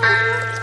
Bye.